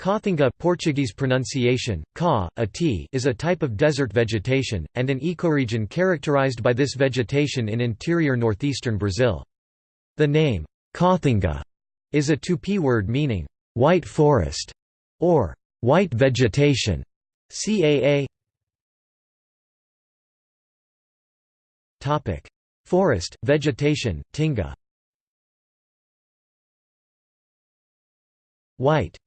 Caatinga Portuguese pronunciation, ca, a t, is a type of desert vegetation, and an ecoregion characterized by this vegetation in interior northeastern Brazil. The name, Caatinga, is a Tupi word meaning, white forest, or white vegetation. CAA Forest, vegetation, tinga White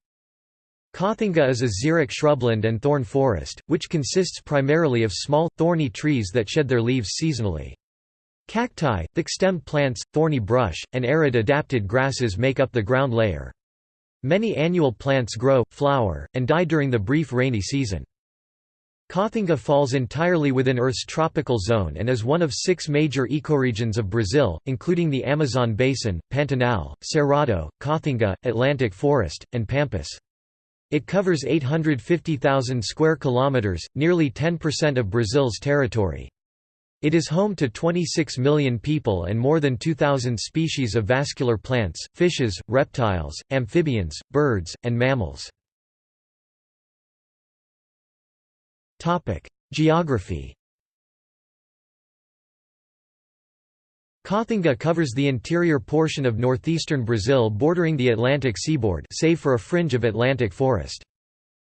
Caatinga is a xeric shrubland and thorn forest, which consists primarily of small, thorny trees that shed their leaves seasonally. Cacti, thick-stemmed plants, thorny brush, and arid-adapted grasses make up the ground layer. Many annual plants grow, flower, and die during the brief rainy season. Caatinga falls entirely within Earth's tropical zone and is one of six major ecoregions of Brazil, including the Amazon Basin, Pantanal, Cerrado, Caatinga, Atlantic Forest, and Pampas. It covers 850,000 square kilometers, nearly 10% of Brazil's territory. It is home to 26 million people and more than 2,000 species of vascular plants, fishes, reptiles, amphibians, birds, and mammals. Geography Caatinga covers the interior portion of northeastern Brazil bordering the Atlantic seaboard save for a fringe of Atlantic forest.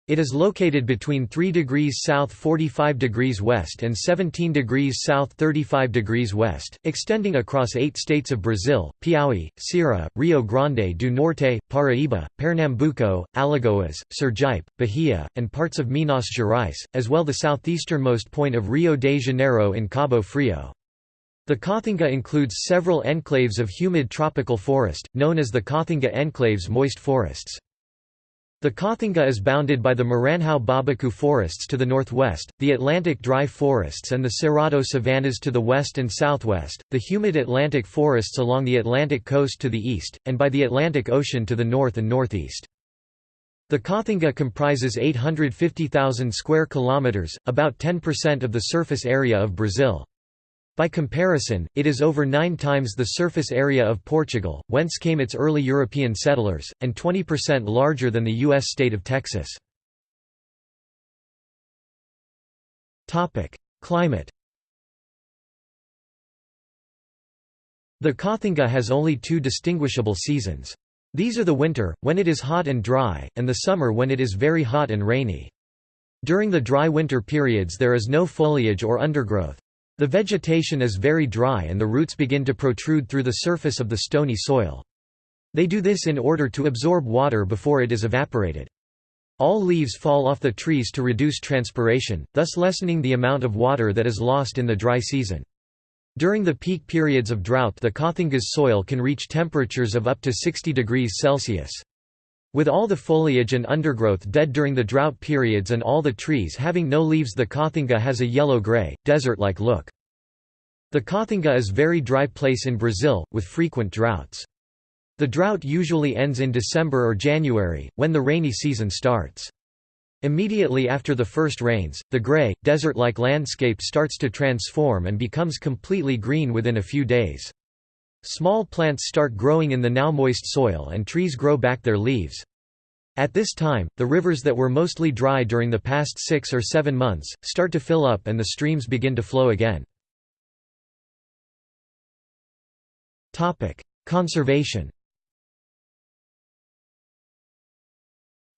It is located between 3 degrees south 45 degrees west and 17 degrees south 35 degrees west, extending across eight states of Brazil, Piauí, Ceará, Rio Grande do Norte, Paraíba, Pernambuco, Alagoas, Sergipe, Bahia, and parts of Minas Gerais, as well the southeasternmost point of Rio de Janeiro in Cabo Frio. The Caatinga includes several enclaves of humid tropical forest, known as the Caatinga enclaves moist forests. The Caatinga is bounded by the Maranhão Babaçu forests to the northwest, the Atlantic dry forests and the Cerrado savannas to the west and southwest, the humid Atlantic forests along the Atlantic coast to the east, and by the Atlantic Ocean to the north and northeast. The Caatinga comprises 850,000 square kilometers, about 10% of the surface area of Brazil. By comparison, it is over nine times the surface area of Portugal, whence came its early European settlers, and 20% larger than the U.S. state of Texas. Climate The Caatinga has only two distinguishable seasons. These are the winter, when it is hot and dry, and the summer when it is very hot and rainy. During the dry winter periods there is no foliage or undergrowth. The vegetation is very dry and the roots begin to protrude through the surface of the stony soil. They do this in order to absorb water before it is evaporated. All leaves fall off the trees to reduce transpiration, thus lessening the amount of water that is lost in the dry season. During the peak periods of drought the Caatinga's soil can reach temperatures of up to 60 degrees Celsius. With all the foliage and undergrowth dead during the drought periods and all the trees having no leaves the Caatinga has a yellow-grey, desert-like look. The Caatinga is a very dry place in Brazil, with frequent droughts. The drought usually ends in December or January, when the rainy season starts. Immediately after the first rains, the grey, desert-like landscape starts to transform and becomes completely green within a few days. Small plants start growing in the now moist soil and trees grow back their leaves. At this time, the rivers that were mostly dry during the past six or seven months, start to fill up and the streams begin to flow again. Conservation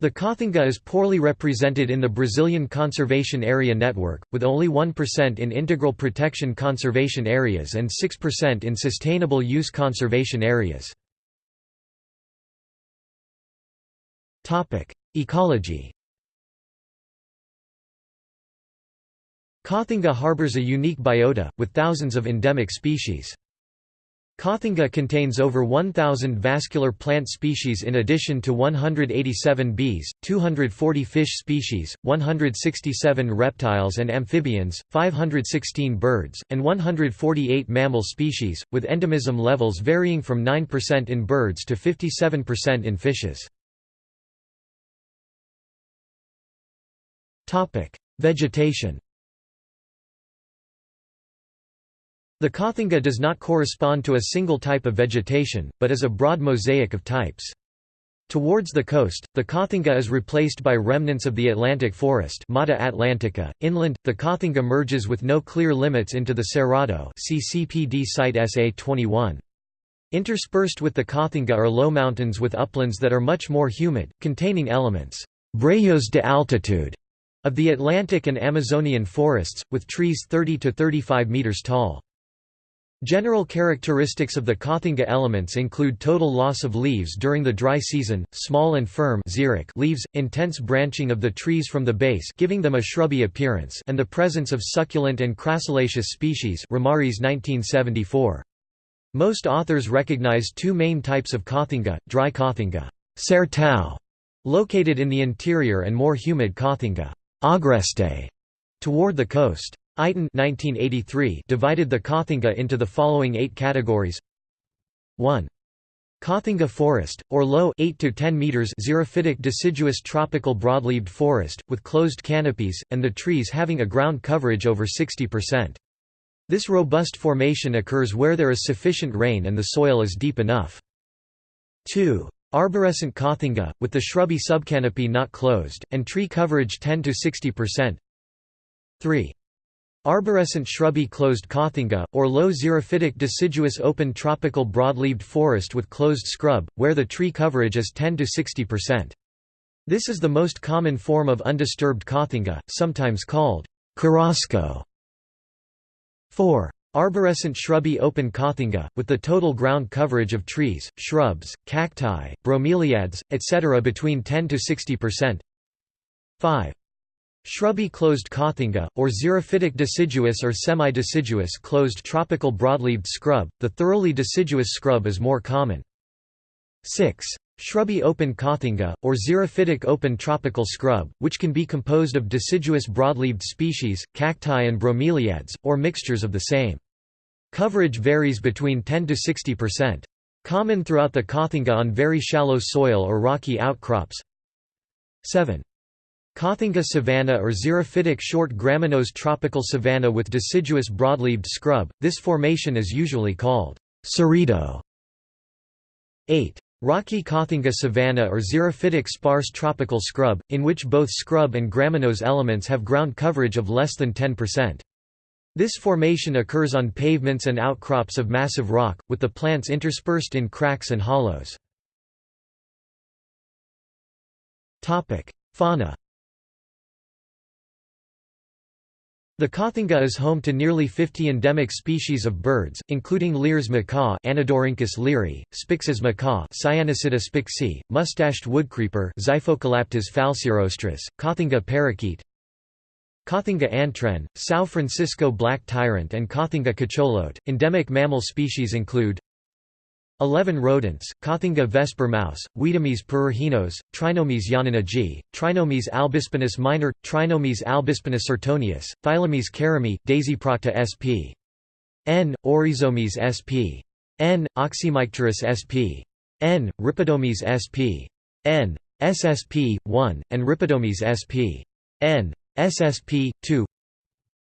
The Caatinga is poorly represented in the Brazilian Conservation Area Network, with only 1% in Integral Protection Conservation Areas and 6% in Sustainable Use Conservation Areas. Ecology Caatinga harbors a unique biota, with thousands of endemic species. Caatinga contains over 1,000 vascular plant species in addition to 187 bees, 240 fish species, 167 reptiles and amphibians, 516 birds, and 148 mammal species, with endemism levels varying from 9% in birds to 57% in fishes. Vegetation The Caatinga does not correspond to a single type of vegetation, but is a broad mosaic of types. Towards the coast, the Caatinga is replaced by remnants of the Atlantic forest Mata Atlantica. Inland, the Caatinga merges with no clear limits into the Cerrado see CPD site SA21. Interspersed with the Caatinga are low mountains with uplands that are much more humid, containing elements «brejos de altitude» of the Atlantic and Amazonian forests, with trees 30 to 35 meters tall. General characteristics of the Caatinga elements include total loss of leaves during the dry season, small and firm leaves, intense branching of the trees from the base giving them a shrubby appearance and the presence of succulent and crassulaceous species Remares 1974. Most authors recognize two main types of Caatinga, dry sertão, located in the interior and more humid Caatinga agreste, toward the coast. Eiten 1983 divided the Caatinga into the following eight categories 1. Caatinga forest, or low 8 to 10 meters xerophytic deciduous tropical broadleaved forest, with closed canopies, and the trees having a ground coverage over 60%. This robust formation occurs where there is sufficient rain and the soil is deep enough. 2. Arborescent Caatinga, with the shrubby subcanopy not closed, and tree coverage 10 to 60%. 3. Arborescent shrubby closed Caatinga, or low xerophytic deciduous open tropical broadleaved forest with closed scrub, where the tree coverage is 10 to 60%. This is the most common form of undisturbed Caatinga, sometimes called carrasco. 4. Arborescent shrubby open Caatinga, with the total ground coverage of trees, shrubs, cacti, bromeliads, etc. between 10 to 60%. 5. Shrubby closed Caatinga, or xerophytic deciduous or semi-deciduous closed tropical broadleaved scrub, the thoroughly deciduous scrub is more common. 6. Shrubby open Caatinga, or xerophytic open tropical scrub, which can be composed of deciduous broadleaved species, cacti and bromeliads, or mixtures of the same. Coverage varies between 10 to 60%. Common throughout the Caatinga on very shallow soil or rocky outcrops. 7. Caatinga savanna or xerophytic short gramineous tropical savanna with deciduous broadleaved scrub, this formation is usually called cerrado. 8. Rocky Caatinga savanna or xerophytic sparse tropical scrub, in which both scrub and gramineous elements have ground coverage of less than 10%. This formation occurs on pavements and outcrops of massive rock, with the plants interspersed in cracks and hollows. Fauna The Caatinga is home to nearly 50 endemic species of birds, including Lear's macaw Anodorhynchus leari, Spix's macaw Cyanopsitta spixii, mustached woodcreeper Xiphocolaptes falcirostris, Caatinga parakeet Caatinga antwren, São Francisco black tyrant and Caatinga cacholote. Endemic mammal species include 11 rodents, Caatinga vesper mouse, Wiedomys pyrrhorhinos, Trinomys yanina g, Trinomys albispinus minor, Trinomys albispinus sertonius, Thylamys karimii, Dasyprocta sp. N. Oryzomys sp. N. Oxymycterus sp. N. Rhipidomys sp. N. SSP. 1, and Rhipidomys sp. N. SSP. 2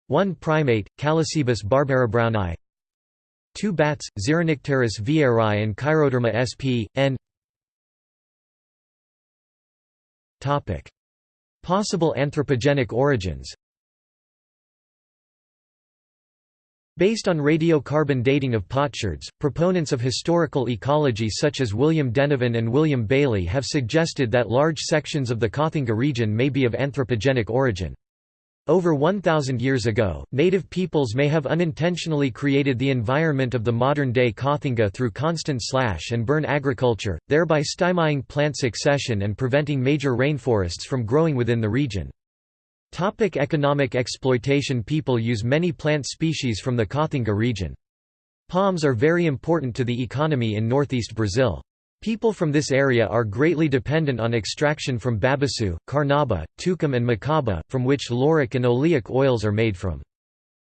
1 primate, Callicebus barbarabrowni 2 bats, Xeronycteris vieirai and Chiroderma sp. N. Possible anthropogenic origins Based on radiocarbon dating of potsherds, proponents of historical ecology such as William Denevan and William Balée have suggested that large sections of the Caatinga region may be of anthropogenic origin. Over 1,000 years ago, native peoples may have unintentionally created the environment of the modern-day Caatinga through constant slash and burn agriculture, thereby stymieing plant succession and preventing major rainforests from growing within the region. Topic economic exploitation People use many plant species from the Caatinga region. Palms are very important to the economy in northeast Brazil. People from this area are greatly dependent on extraction from babaçu, carnauba, tucum and macaba, from which lauric and oleic oils are made from.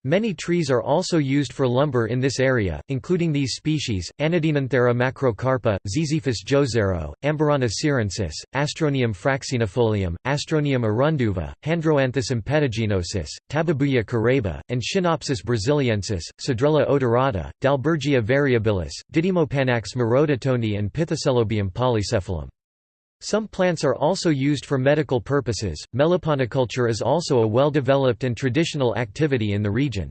Many trees are also used for lumber in this area, including these species, Anadenanthera macrocarpa, Ziziphus joazeiro, Amburana cearensis, Astronium fraxinifolium, Astronium urundeuva, Handroanthus impetaginosus, Tabebuia caraiba, and Schinopsis brasiliensis, Cedrela odorata, Dalbergia variabilis, Didymopanax morototoni and Pithecellobium polycephalum. Some plants are also used for medical purposes. Meliponiculture is also a well-developed and traditional activity in the region.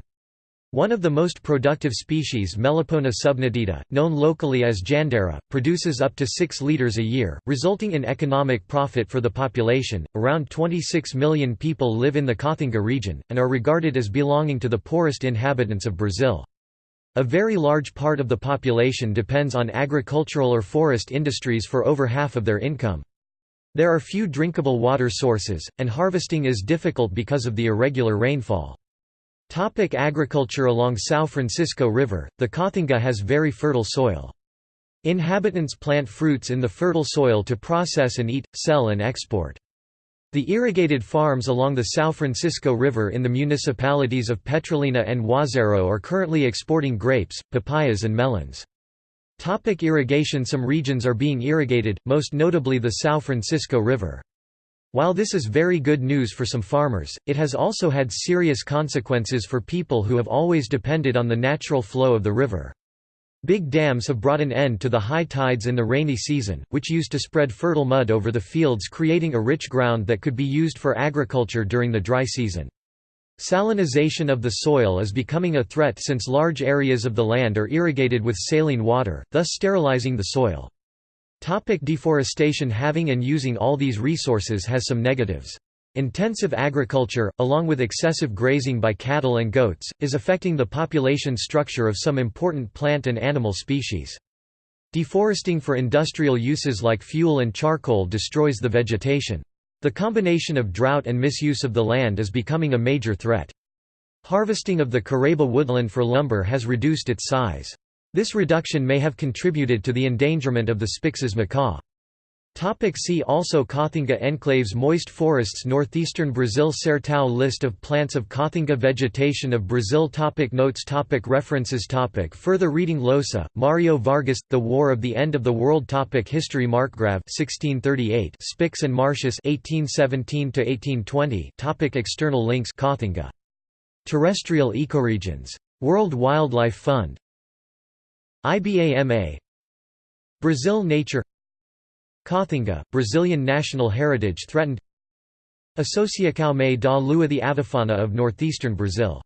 One of the most productive species Melipona subnitida, known locally as jandera, produces up to 6 liters a year, resulting in economic profit for the population. Around 26 million people live in the Caatinga region, and are regarded as belonging to the poorest inhabitants of Brazil. A very large part of the population depends on agricultural or forest industries for over half of their income. There are few drinkable water sources, and harvesting is difficult because of the irregular rainfall. Topic agriculture Along São Francisco River, the Caatinga has very fertile soil. Inhabitants plant fruits in the fertile soil to process and eat, sell and export. The irrigated farms along the São Francisco River in the municipalities of Petrolina and Juazeiro are currently exporting grapes, papayas and melons. Topic irrigation Some regions are being irrigated, most notably the São Francisco River. While this is very good news for some farmers, it has also had serious consequences for people who have always depended on the natural flow of the river. Big dams have brought an end to the high tides in the rainy season, which used to spread fertile mud over the fields creating a rich ground that could be used for agriculture during the dry season. Salinization of the soil is becoming a threat since large areas of the land are irrigated with saline water, thus sterilizing the soil. Topic deforestation Having and using all these resources has some negatives. Intensive agriculture, along with excessive grazing by cattle and goats, is affecting the population structure of some important plant and animal species. Deforesting for industrial uses like fuel and charcoal destroys the vegetation. The combination of drought and misuse of the land is becoming a major threat. Harvesting of the Caraiba woodland for lumber has reduced its size. This reduction may have contributed to the endangerment of the Spix's macaw. Topic see also Caatinga enclaves Moist forests Northeastern Brazil Sertão List of plants of Caatinga Vegetation of Brazil topic Notes topic References topic Further reading Llosa, Mario Vargas, The War of the End of the World topic History Marcgrave 1638 Spix and Martius 1817–1820 topic External links Caatinga. Terrestrial ecoregions. World Wildlife Fund IBAMA Brazil Nature Caatinga, Brazilian national heritage threatened Associação da Lua the avifauna of northeastern Brazil